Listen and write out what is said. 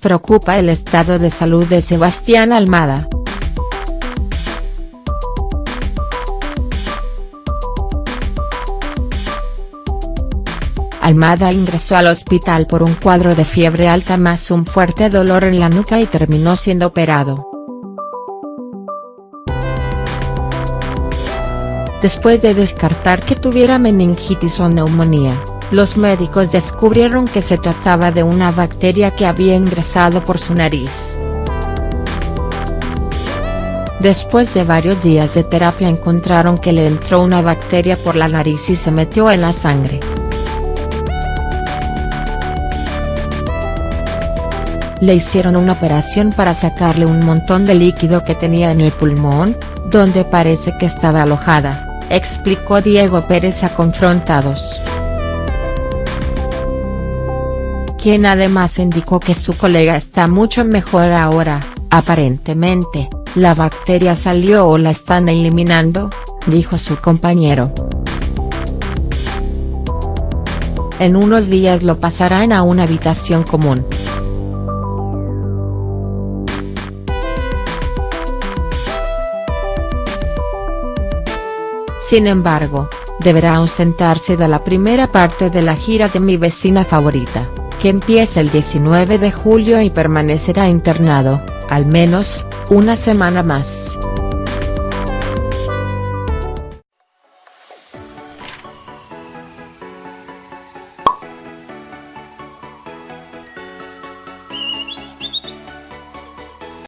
preocupa el estado de salud de Sebastián Almada. Almada ingresó al hospital por un cuadro de fiebre alta más un fuerte dolor en la nuca y terminó siendo operado. Después de descartar que tuviera meningitis o neumonía, los médicos descubrieron que se trataba de una bacteria que había ingresado por su nariz. Después de varios días de terapia encontraron que le entró una bacteria por la nariz y se metió en la sangre. Le hicieron una operación para sacarle un montón de líquido que tenía en el pulmón, donde parece que estaba alojada, explicó Diego Pérez a Confrontados. Quien además indicó que su colega está mucho mejor ahora, aparentemente, la bacteria salió o la están eliminando, dijo su compañero. En unos días lo pasarán a una habitación común. Sin embargo, deberá ausentarse de la primera parte de la gira de Mi vecina favorita, que empieza el 19 de julio y permanecerá internado, al menos, una semana más.